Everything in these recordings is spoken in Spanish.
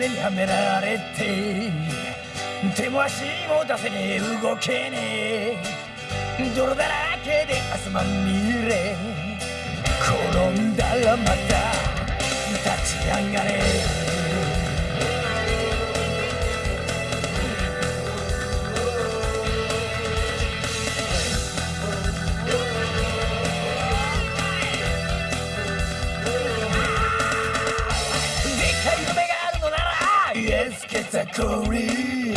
目にはめられて手も足も出せねえ。動けねえ。泥だらけで汗まみれ。転んだらまた立ち上がれ。category.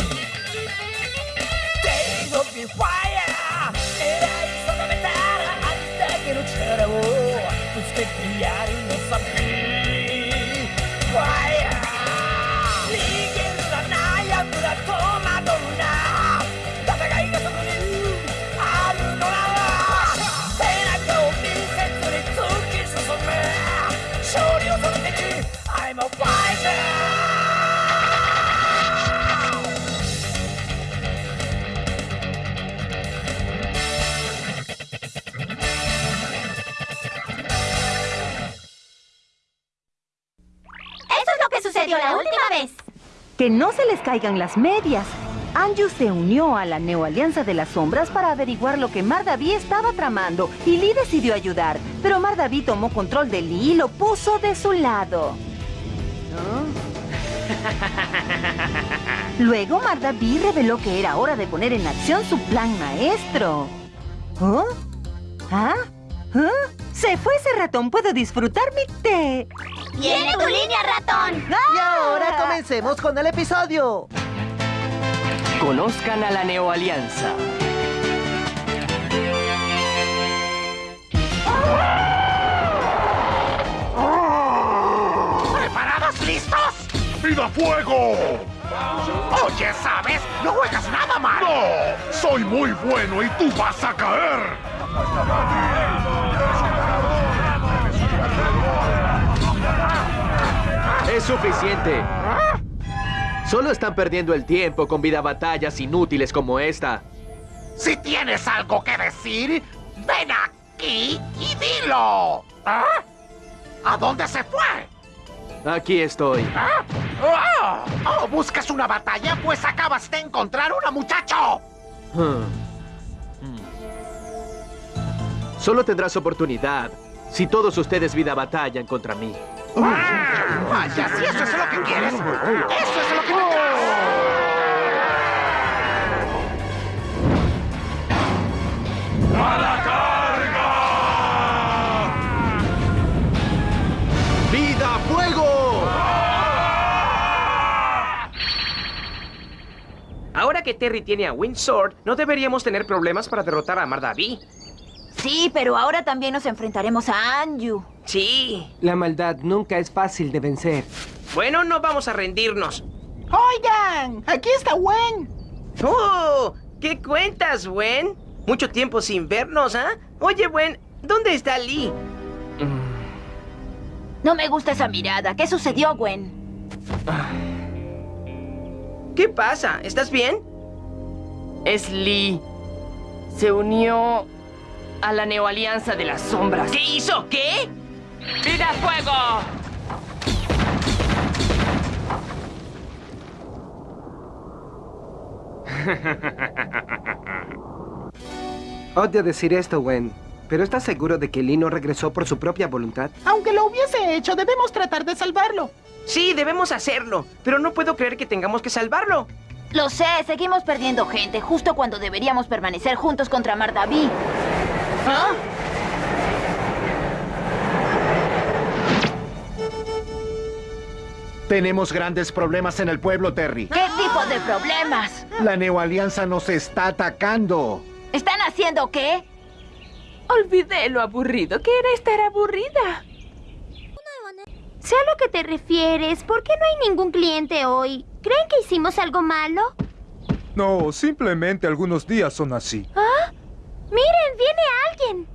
Days of the fire, era insondamentata, a distacchi non c'era, oh, tu specchiari non sapevi. Sucedió la última vez! Que no se les caigan las medias. Anju se unió a la Neoalianza de las Sombras para averiguar lo que Mardaví estaba tramando y Lee decidió ayudar. Pero Mardaví tomó control de Lee y lo puso de su lado. Luego Mardaví reveló que era hora de poner en acción su plan maestro. ¿Oh? ¿Ah? ¿Ah? Se fue ese ratón, puedo disfrutar mi té. ¡Viene tu línea, ratón! Y ahora comencemos con el episodio. Conozcan a la Neoalianza. ¿Preparados? ¿Listos? ¡Vida fuego! Oye, ¿sabes? No juegas nada mal. ¡No! ¡Soy muy bueno y tú vas a caer! Es suficiente. Solo están perdiendo el tiempo con vida batallas inútiles como esta. Si tienes algo que decir, ven aquí y dilo. ¿Ah? ¿A dónde se fue? Aquí estoy. ¿Ah? ¡Oh! Oh, ¿Buscas una batalla? Pues acabas de encontrar una muchacho. Hmm. Hmm. Solo tendrás oportunidad si todos ustedes vida batallan contra mí. Ah, Vaya, si eso es lo que quieres. Eso es lo que tendrás. ¡A la carga! ¡Vida fuego! Ahora que Terry tiene a Windsword, no deberíamos tener problemas para derrotar a Mardaví. Sí, pero ahora también nos enfrentaremos a Anju. Sí. La maldad nunca es fácil de vencer. Bueno, no vamos a rendirnos. Oigan, aquí está Wen. ¡Oh! ¿Qué cuentas, Gwen? Mucho tiempo sin vernos, ¿ah? Oye, Gwen, ¿dónde está Lee? No me gusta esa mirada. ¿Qué sucedió, Gwen? ¿Qué pasa? ¿Estás bien? Es Lee. Se unió a la Neoalianza de las Sombras. ¿Qué hizo? ¿Qué? ¡Vida fuego! Odio decir esto, Gwen, pero ¿estás seguro de que Lee no regresó por su propia voluntad? Aunque lo hubiese hecho, debemos tratar de salvarlo. Sí, debemos hacerlo, pero no puedo creer que tengamos que salvarlo. Lo sé, seguimos perdiendo gente justo cuando deberíamos permanecer juntos contra Mardaví. ¿Ah? Tenemos grandes problemas en el pueblo, Terry. ¿Qué tipo de problemas? La Neoalianza nos está atacando. ¿Están haciendo qué? Olvidé lo aburrido que era estar aburrida. Sé a lo que te refieres. ¿Por qué no hay ningún cliente hoy? ¿Creen que hicimos algo malo? No, simplemente algunos días son así. ¿Ah? Miren, viene alguien.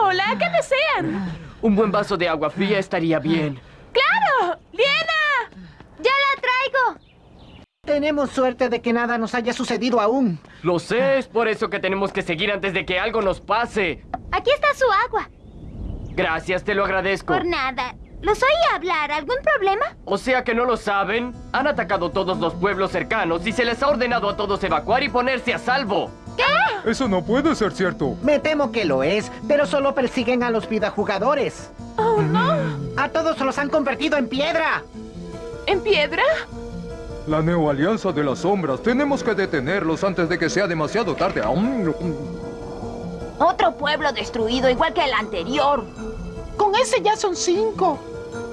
Hola, ¿qué desean? Un buen vaso de agua fría estaría bien. ¡Claro! ¡Liena! ¡Ya la traigo! Tenemos suerte de que nada nos haya sucedido aún. Lo sé, es por eso que tenemos que seguir antes de que algo nos pase. Aquí está su agua. Gracias, te lo agradezco. Por nada. Los oí hablar. ¿Algún problema? O sea que no lo saben. Han atacado todos los pueblos cercanos y se les ha ordenado a todos evacuar y ponerse a salvo. ¿Qué? Eso no puede ser cierto. Me temo que lo es, pero solo persiguen a los vidajugadores. Oh, no. A todos los han convertido en piedra. ¿En piedra? La Neoalianza de las Sombras. Tenemos que detenerlos antes de que sea demasiado tarde. Otro pueblo destruido igual que el anterior. Con ese ya son cinco.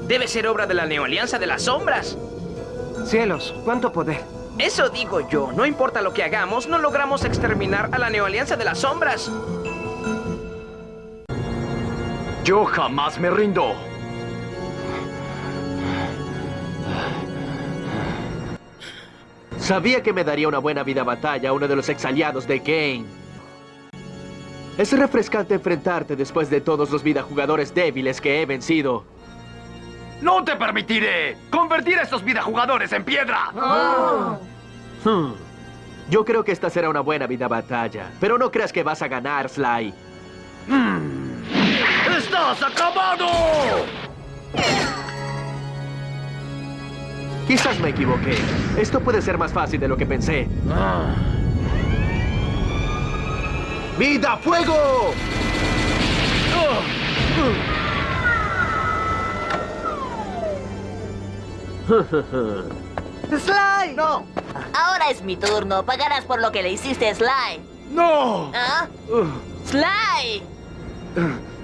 Debe ser obra de la Neoalianza de las Sombras. Cielos, cuánto poder. Eso digo yo. No importa lo que hagamos, no logramos exterminar a la Neoalianza de las Sombras. Yo jamás me rindo. Sabía que me daría una buena vida batalla a uno de los exaliados de Kane. Es refrescante enfrentarte después de todos los vidajugadores débiles que he vencido. ¡No te permitiré convertir a estos vidajugadores en piedra! Hmm. Yo creo que esta será una buena vida batalla, pero no creas que vas a ganar, Sly. ¡Estás acabado! Quizás me equivoqué. Esto puede ser más fácil de lo que pensé. ¡Vida fuego! ¡Sly! ¡No! Ahora es mi turno. Pagarás por lo que le hiciste a Sly. ¡No! ¿Ah? ¡Sly!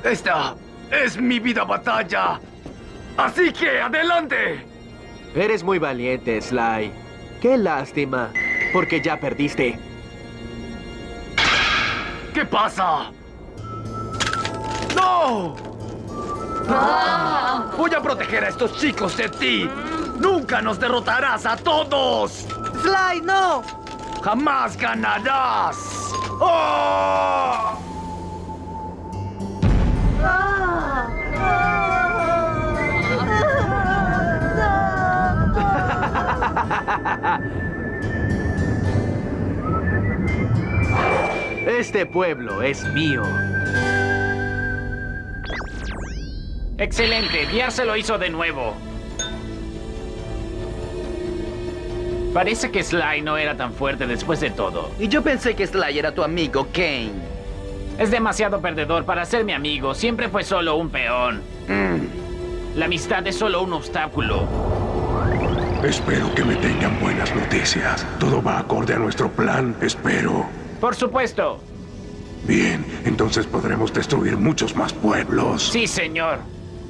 Esta es mi vida batalla. Así que, adelante. Eres muy valiente, Sly. Qué lástima, porque ya perdiste. ¿Qué pasa? ¡No! Voy a proteger a estos chicos de ti. Nunca nos derrotarás a todos. ¡Sly, no! Jamás ganarás. ¡Oh! Este pueblo es mío. Excelente, Biar se lo hizo de nuevo. Parece que Sly no era tan fuerte después de todo. Y yo pensé que Sly era tu amigo, Kane. Es demasiado perdedor para ser mi amigo. Siempre fue solo un peón. La amistad es solo un obstáculo. Espero que me tengan buenas noticias. Todo va acorde a nuestro plan, espero. Por supuesto. Bien, entonces podremos destruir muchos más pueblos. Sí, señor.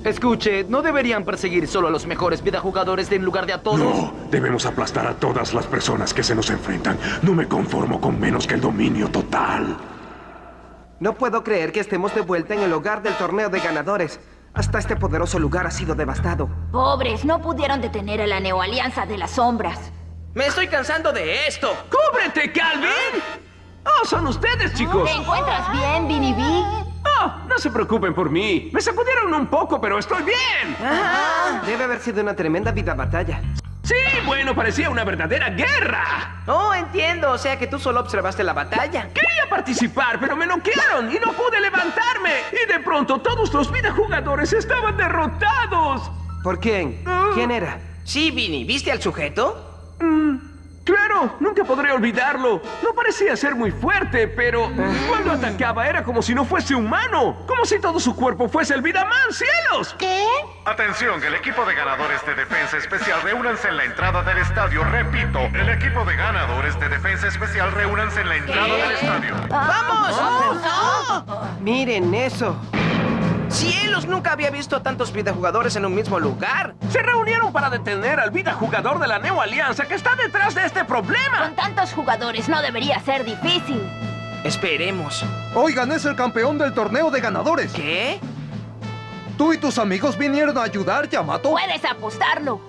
Escuche, ¿no deberían perseguir solo a los mejores vidajugadores en lugar de a todos? No, debemos aplastar a todas las personas que se nos enfrentan. No me conformo con menos que el dominio total. No puedo creer que estemos de vuelta en el hogar del torneo de ganadores. Hasta este poderoso lugar ha sido devastado. Pobres, no pudieron detener a la Neoalianza de las Sombras. Me estoy cansando de esto. ¡Cúbrete, Calvin! ¡Oh, son ustedes, chicos! ¿Te encuentras bien, Vinny B? ¡Oh, no se preocupen por mí! Me sacudieron un poco, pero estoy bien. Debe haber sido una tremenda vida batalla. Sí, bueno, parecía una verdadera guerra. Oh, entiendo. O sea que tú solo observaste la batalla. Quería participar, pero me noquearon y no pude levantarme. Y de pronto todos los videojugadores estaban derrotados. ¿Por quién? ¿Quién era? Sí, Vinny. ¿Viste al sujeto? Mm, Claro, nunca podré olvidarlo. No parecía ser muy fuerte, pero cuando atacaba era como si no fuese humano. Como si todo su cuerpo fuese el Vidaman, cielos. ¿Qué? Atención, el equipo de ganadores de Defensa Especial, reúnanse en la entrada del estadio. Repito, el equipo de ganadores de Defensa Especial, reúnanse en la entrada del estadio. ¡Vamos! Miren eso. ¡Cielos! Nunca había visto a tantos videojugadores en un mismo lugar. Se reunieron para detener al videojugador de la Neo Alianza que está detrás de este problema. Con tantos jugadores no debería ser difícil. Esperemos. Oigan, es el campeón del torneo de ganadores. ¿Qué? Tú y tus amigos vinieron a ayudar, Yamato. Puedes apostarlo.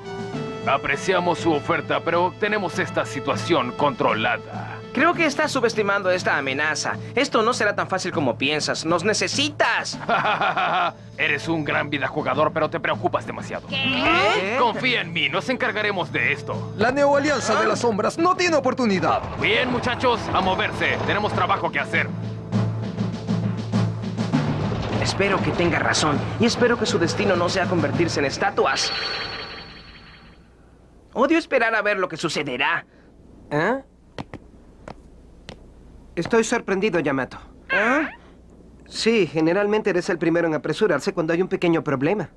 Apreciamos su oferta, pero tenemos esta situación controlada. Creo que estás subestimando esta amenaza. Esto no será tan fácil como piensas. ¡Nos necesitas! Eres un gran videojugador, pero te preocupas demasiado. ¿Qué? Confía en mí, nos encargaremos de esto. La Neoalianza de las Sombras no tiene oportunidad. Bien, muchachos, a moverse. Tenemos trabajo que hacer. Espero que tenga razón y espero que su destino no sea convertirse en estatuas. Odio esperar a ver lo que sucederá. ¿Eh? Estoy sorprendido, Yamato. ¿Ah? Sí, generalmente eres el primero en apresurarse cuando hay un pequeño problema.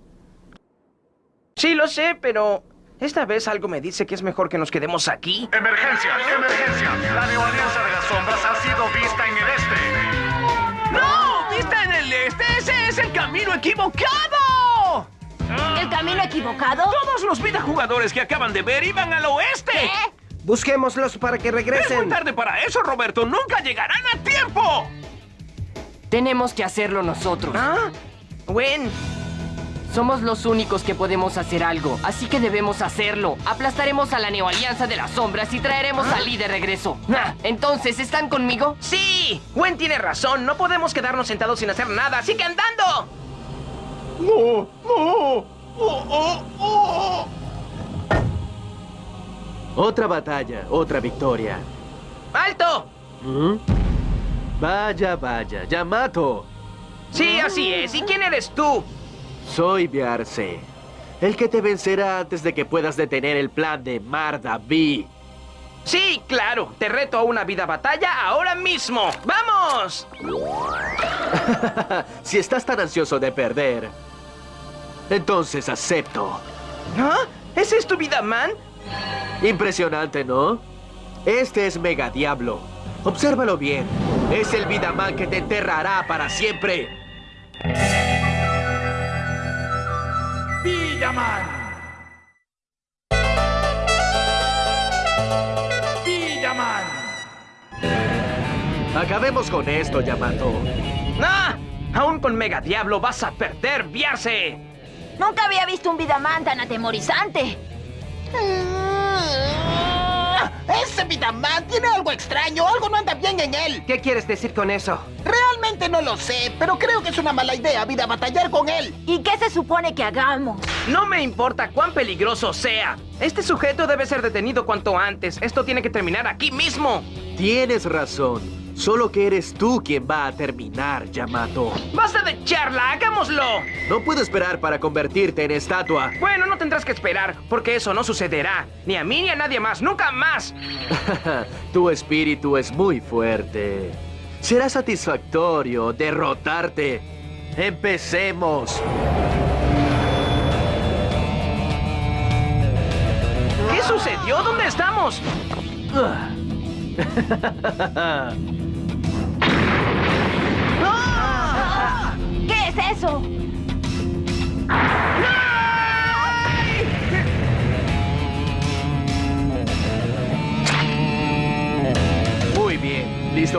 Sí, lo sé, pero esta vez algo me dice que es mejor que nos quedemos aquí. Emergencia, emergencia. La neoalianza de las sombras ha sido vista en el este. ¡No! ¡Vista en el este! ¡Ese es el camino equivocado! ¿El camino equivocado? Todos los vida jugadores que acaban de ver iban al oeste. Busquémoslos para que Es muy regresen. tarde para eso, Roberto. ¡Nunca llegarán a tiempo! Tenemos que hacerlo nosotros. ¿Ah? Gwen, Somos los únicos que podemos hacer algo, así que debemos hacerlo. Aplastaremos a la Neoalianza de las Sombras y traeremos a Lee de regreso. Ah, Entonces, ¿están conmigo? sí. Gwen tiene razón. No podemos quedarnos sentados sin hacer nada. ¡Así que andando! ¡No! ¡No! ¡Oh, oh, oh! Otra batalla, otra victoria. ¡Alto! ¿Mm? Vaya, vaya, Yamato. Sí, así es. ¿Y quién eres tú? Soy Biarse, el que te vencerá antes de que puedas detener el plan de Mardaví. Sí, claro. Te reto a una vida batalla ahora mismo. ¡Vamos! si estás tan ansioso de perder, entonces acepto. ¿Ah? ¿Ese es tu vida, man? Impresionante, ¿no? Este es Mega Diablo. Obsérvalo bien. Es el Vidaman que te enterrará para siempre. Villaman. Villaman. Acabemos con esto, Yamato. ¡Ah! Aún con Mega Diablo vas a perder, Viarse. Nunca había visto un Vidaman tan atemorizante. Ese Vidaman tiene algo extraño, algo no anda bien en él. ¿Qué quieres decir con eso? Realmente no lo sé, pero creo que es una mala idea, vida, batallar con él. ¿Y qué se supone que hagamos? No me importa cuán peligroso sea. Este sujeto debe ser detenido cuanto antes. Esto tiene que terminar aquí mismo. Tienes razón. Solo que eres tú quien va a terminar, Yamato. ¡Basta de charla! ¡Hagámoslo! No puedo esperar para convertirte en estatua. Bueno, no tendrás que esperar, porque eso no sucederá. Ni a mí ni a nadie más. ¡Nunca más! tu espíritu es muy fuerte. Será satisfactorio derrotarte. Empecemos. ¿Qué sucedió? ¿Dónde estamos?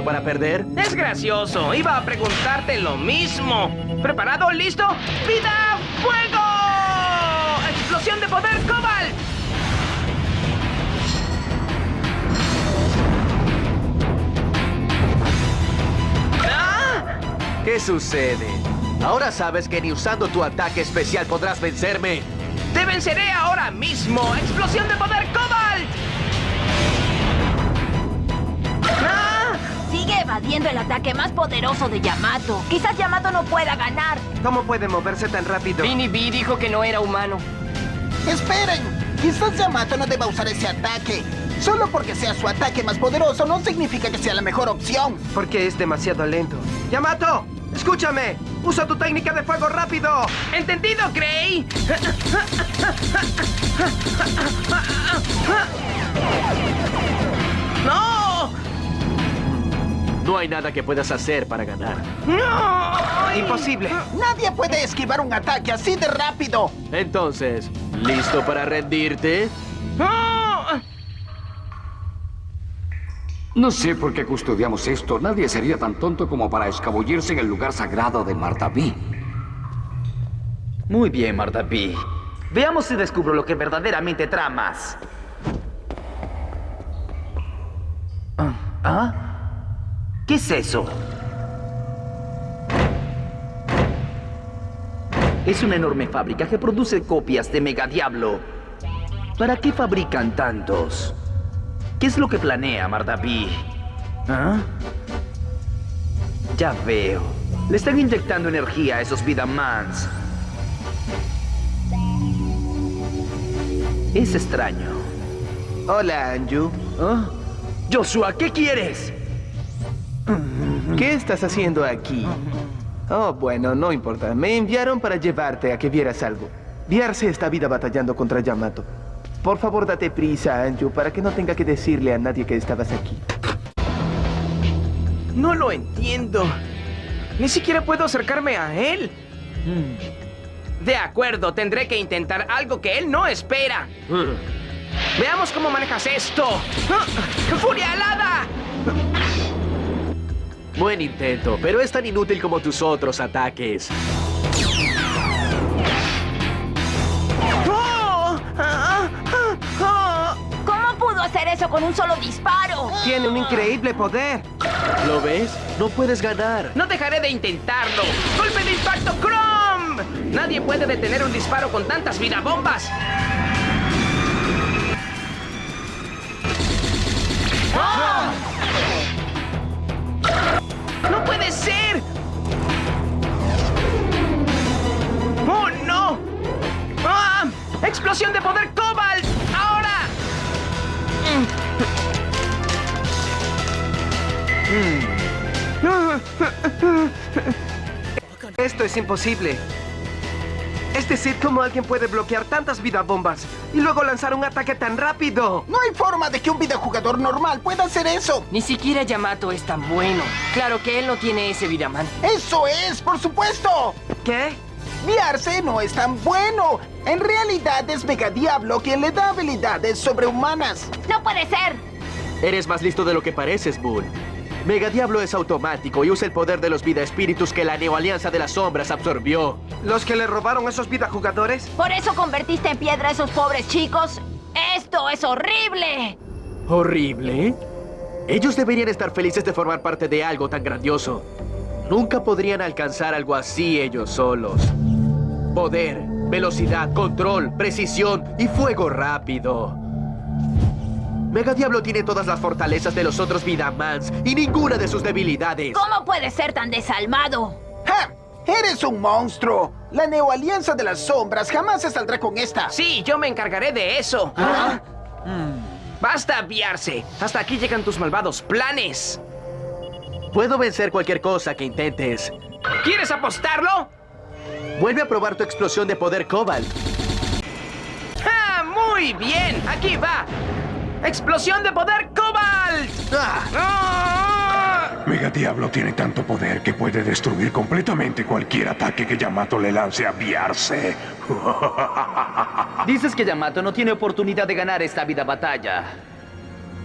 para perder? Es gracioso. Iba a preguntarte lo mismo. ¿Preparado? ¿Listo? ¡Vida! ¡Fuego! ¡Explosión de poder Cobalt! ¡Ah! ¿Qué sucede? Ahora sabes que ni usando tu ataque especial podrás vencerme. ¡Te venceré ahora mismo! ¡Explosión de poder Cobalt! Evadiendo el ataque más poderoso de Yamato. Quizás Yamato no pueda ganar. ¿Cómo puede moverse tan rápido? Vinny B dijo que no era humano. Esperen, quizás Yamato no deba usar ese ataque. Solo porque sea su ataque más poderoso no significa que sea la mejor opción. Porque es demasiado lento. ¡Yamato! ¡Escúchame! ¡Usa tu técnica de fuego rápido! ¿Entendido, Gray? ¡No! No hay nada que puedas hacer para ganar. ¡No! ¡Imposible! Nadie puede esquivar un ataque así de rápido. Entonces, ¿listo para rendirte? ¡No! No sé por qué custodiamos esto. Nadie sería tan tonto como para escabullirse en el lugar sagrado de Martaví. Muy bien, Martaví. Veamos si descubro lo que verdaderamente tramas. Ah, ¿Ah? ¿Qué es eso? Es una enorme fábrica que produce copias de Mega Diablo. ¿Para qué fabrican tantos? ¿Qué es lo que planea Mardaví? ¿Ah? Ya veo. Le están inyectando energía a esos Vidamans. Es extraño. Hola, Anju. ¿Ah? Joshua, ¿qué quieres? ¿Qué estás haciendo aquí? Oh, bueno, no importa. Me enviaron para llevarte a que vieras algo. Viarse esta vida batallando contra Yamato. Por favor, date prisa, Anju, para que no tenga que decirle a nadie que estabas aquí. No lo entiendo. Ni siquiera puedo acercarme a él. De acuerdo, tendré que intentar algo que él no espera. Veamos cómo manejas esto. ¡Ah! ¡Furia alada! Buen intento, pero es tan inútil como tus otros ataques. ¿Cómo pudo hacer eso con un solo disparo? Tiene un increíble poder. ¿Lo ves? No puedes ganar. No dejaré de intentarlo. ¡Golpe de impacto Chrome! Nadie puede detener un disparo con tantas bombas. Puede ser! ¡Oh, no! ¡Ah! ¡Explosión de poder Cobalt! ¡Ahora! Esto es imposible. Es decir, ¿cómo alguien puede bloquear tantas bombas y luego lanzar un ataque tan rápido? No hay forma de que un videojugador normal pueda hacer eso. Ni siquiera Yamato es tan bueno. Claro que él no tiene ese Vidaman. ¡Eso es, por supuesto! ¿Qué? Viarse no es tan bueno. En realidad es Mega Diablo quien le da habilidades sobrehumanas. ¡No puede ser! Eres más listo de lo que pareces, Bull. Mega Diablo es automático y usa el poder de los vida espíritus que la Neo Alianza de las Sombras absorbió. ¿Los que le robaron esos vida jugadores? ¿Por eso convertiste en piedra a esos pobres chicos? ¡Esto es horrible! ¿Horrible? Ellos deberían estar felices de formar parte de algo tan grandioso. Nunca podrían alcanzar algo así ellos solos. Poder, velocidad, control, precisión y fuego rápido. Mega Diablo tiene todas las fortalezas de los otros Vidamans y ninguna de sus debilidades. ¿Cómo puede ser tan desalmado? ¡Ja! ¡Eres un monstruo! La Neo Alianza de las Sombras jamás se saldrá con esta. Sí, yo me encargaré de eso. Basta aviarse. Hasta aquí llegan tus malvados planes. Puedo vencer cualquier cosa que intentes. ¿Quieres apostarlo? Vuelve a probar tu explosión de poder Cobalt. ¡Ah, muy bien! Aquí va. ¡Explosión de poder Cobalt! ¡Ah! Mega Diablo tiene tanto poder que puede destruir completamente cualquier ataque que Yamato le lance a Viarse. Dices que Yamato no tiene oportunidad de ganar esta vida batalla.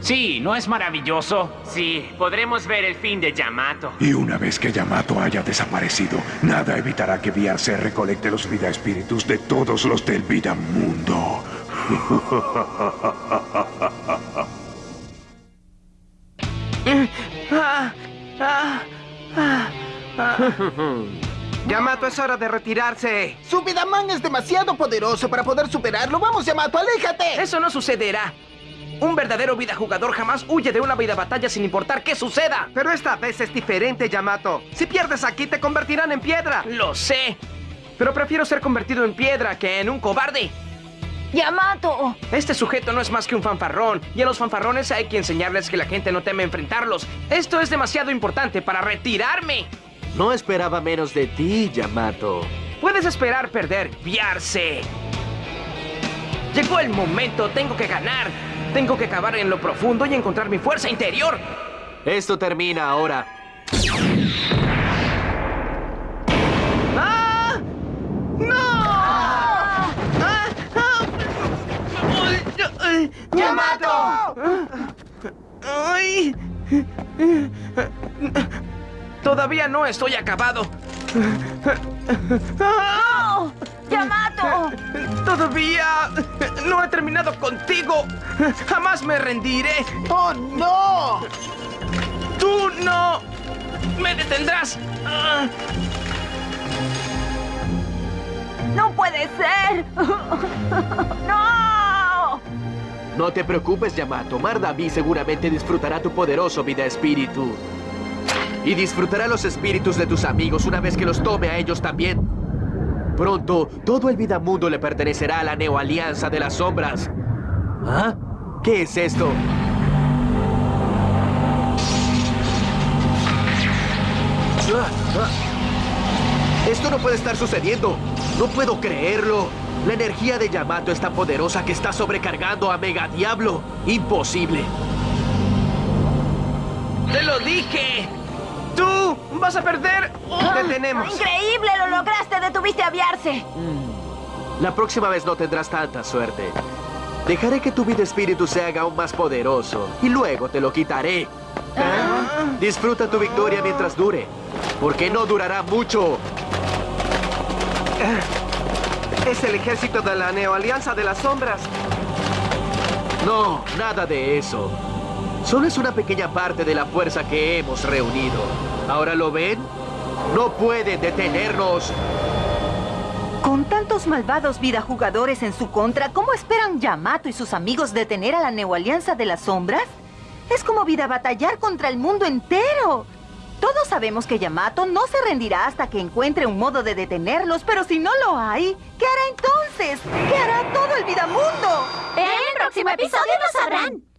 Sí, ¿no es maravilloso? Sí, podremos ver el fin de Yamato. Y una vez que Yamato haya desaparecido, nada evitará que Viarse recolecte los vida espíritus de todos los del vida mundo. Yamato, es hora de retirarse. Su Vidaman es demasiado poderoso para poder superarlo. ¡Vamos, Yamato, aléjate! Eso no sucederá. Un verdadero vida jugador jamás huye de una vida batalla sin importar qué suceda. Pero esta vez es diferente, Yamato. Si pierdes aquí, te convertirán en piedra. Lo sé. Pero prefiero ser convertido en piedra que en un cobarde. ¡Yamato! Este sujeto no es más que un fanfarrón, y a los fanfarrones hay que enseñarles que la gente no teme enfrentarlos. Esto es demasiado importante para retirarme. No esperaba menos de ti, Yamato. Puedes esperar perder, viarse. Llegó el momento, tengo que ganar. Tengo que cavar en lo profundo y encontrar mi fuerza interior. Esto termina ahora. ¡Ah! ¡No! ¡Ah! ¡Ah! ¡Yamato! ¡Ay! Todavía no estoy acabado. ¡No! ¡Yamato! Todavía no he terminado contigo. Jamás me rendiré. ¡Oh, no! Tú no me detendrás. ¡No puede ser! ¡No! No te preocupes, Yamato. Mardaví seguramente disfrutará tu poderoso vida espíritu. Y disfrutará los espíritus de tus amigos una vez que los tome a ellos también. Pronto, todo el vida mundo le pertenecerá a la Neo Alianza de las Sombras. ¿Ah? ¿Qué es esto? Esto no puede estar sucediendo. No puedo creerlo. La energía de Yamato es tan poderosa que está sobrecargando a Mega Diablo. Imposible. ¡Te lo dije! ¡Tú vas a perder! ¡Te tenemos! ¡Increíble! ¡Lo lograste! ¡Detuviste a aviarse! La próxima vez no tendrás tanta suerte. Dejaré que tu vida espíritu se haga aún más poderoso y luego te lo quitaré. Disfruta tu victoria mientras dure, porque no durará mucho. Es el ejército de la Neoalianza de las Sombras. No, nada de eso. Solo es una pequeña parte de la fuerza que hemos reunido. ¿Ahora lo ven? No pueden detenernos. Con tantos malvados vida jugadores en su contra, ¿cómo esperan Yamato y sus amigos detener a la Neoalianza de las Sombras? Es como vida batallar contra el mundo entero. Todos sabemos que Yamato no se rendirá hasta que encuentre un modo de detenerlos, pero si no lo hay, ¿qué hará entonces? ¿Qué hará todo el vida mundo? En el próximo episodio lo sabrán.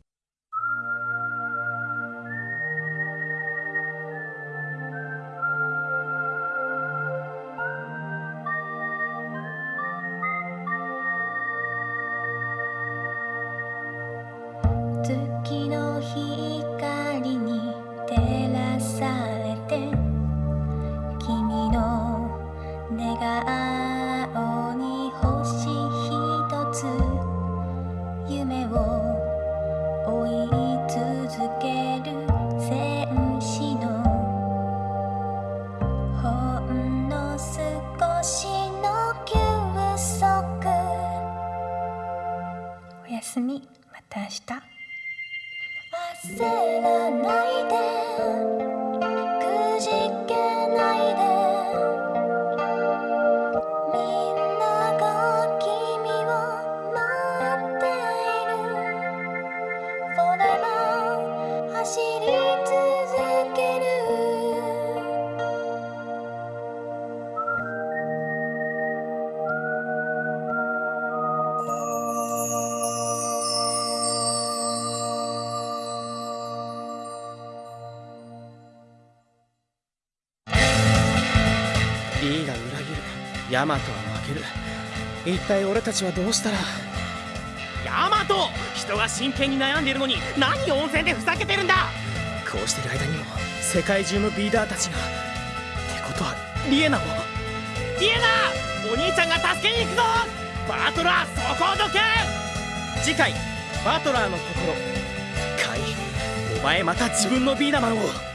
내가 아 ヤマトは負ける。一体俺たちはどうしたら。ヤマト人が真剣に悩んでいるのに何温泉でふざけてるんだ。こうしてる間にも世界中のビーダーたちが。ってことはリエナも。リエナお兄ちゃんが助けに行くぞ。バトラーそこをどけ。次回バトラーの心。カイお前また自分のビーダマンを